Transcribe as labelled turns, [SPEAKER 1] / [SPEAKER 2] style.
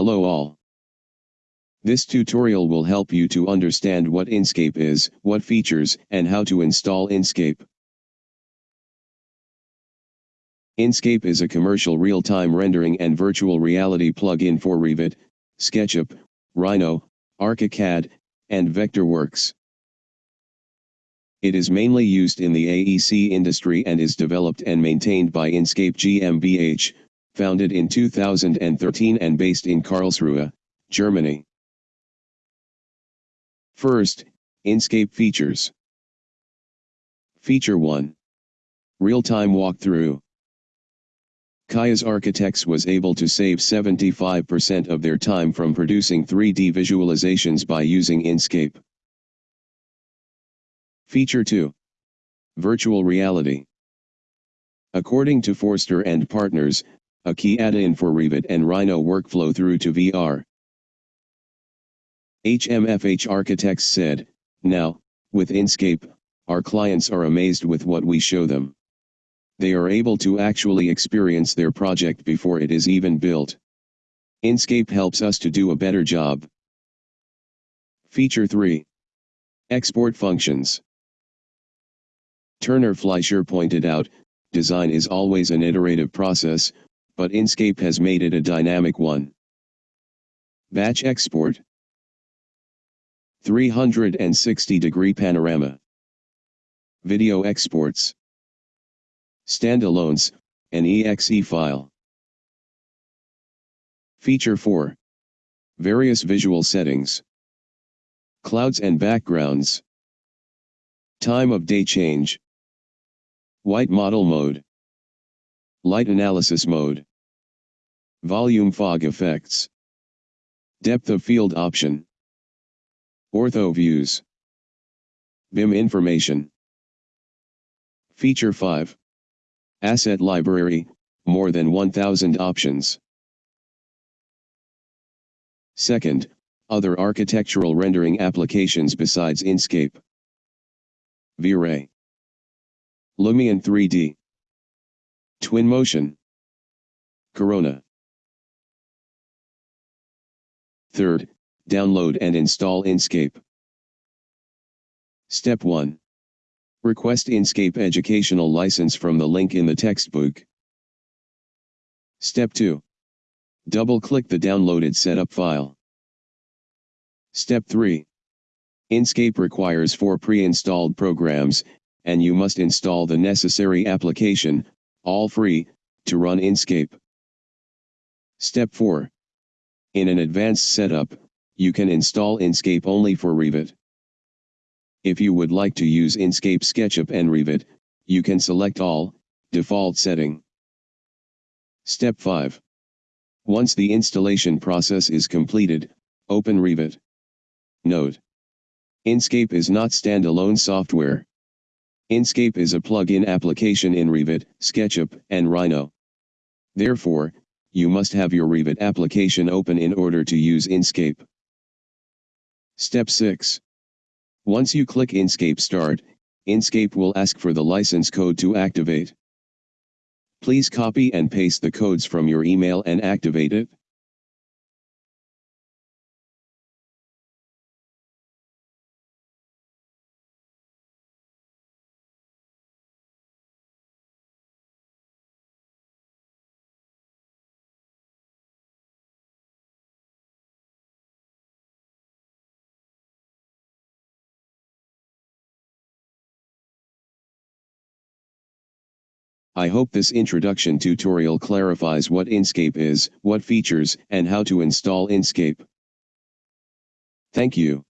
[SPEAKER 1] Hello all. This tutorial will help you to understand what Enscape is, what features, and how to install Enscape. Enscape is a commercial real-time rendering and virtual reality plugin for Revit, SketchUp, Rhino, ArchiCAD, and Vectorworks. It is mainly used in the AEC industry and is developed and maintained by Enscape GmbH, founded in 2013 and based in Karlsruhe, Germany. First, Enscape features. Feature 1. Real-time walkthrough. Kaya's Architects was able to save 75% of their time from producing 3D visualizations by using Enscape. Feature 2. Virtual Reality. According to Foster and Partners, a key add-in for Revit and Rhino workflow through to VR. HMFH Architects said, Now, with Enscape, our clients are amazed with what we show them they are able to actually experience their project before it is even built. Enscape helps us to do a better job. Feature 3. Export Functions Turner Fleischer pointed out, design is always an iterative process, but Enscape has made it a dynamic one. Batch Export 360 degree panorama Video exports Standalones, an exe file. Feature 4. Various visual settings. Clouds and backgrounds. Time of day change. White model mode. Light analysis mode. Volume fog effects. Depth of field option. Ortho views. BIM information. Feature 5. Asset library, more than 1000 options. Second, other architectural rendering applications besides Enscape. V-Ray. Lumion 3D. Twinmotion. Corona. Third, download and install Enscape. Step 1. Request Enscape educational license from the link in the textbook. Step 2. Double-click the downloaded setup file. Step 3. Enscape requires four pre-installed programs, and you must install the necessary application, all free, to run Enscape. Step 4. In an advanced setup, you can install Enscape only for Revit. If you would like to use Enscape SketchUp and Revit, you can select all, default setting. Step 5. Once the installation process is completed, open Revit. Note. Enscape is not standalone software. Enscape is a plug-in application in Revit, SketchUp, and Rhino. Therefore, you must have your Revit application open in order to use Enscape. Step 6. Once you click Enscape Start, Enscape will ask for the license code to activate. Please copy and paste the codes from your email and activate it. I hope this introduction tutorial clarifies what Enscape is, what features, and how to install Enscape. Thank you.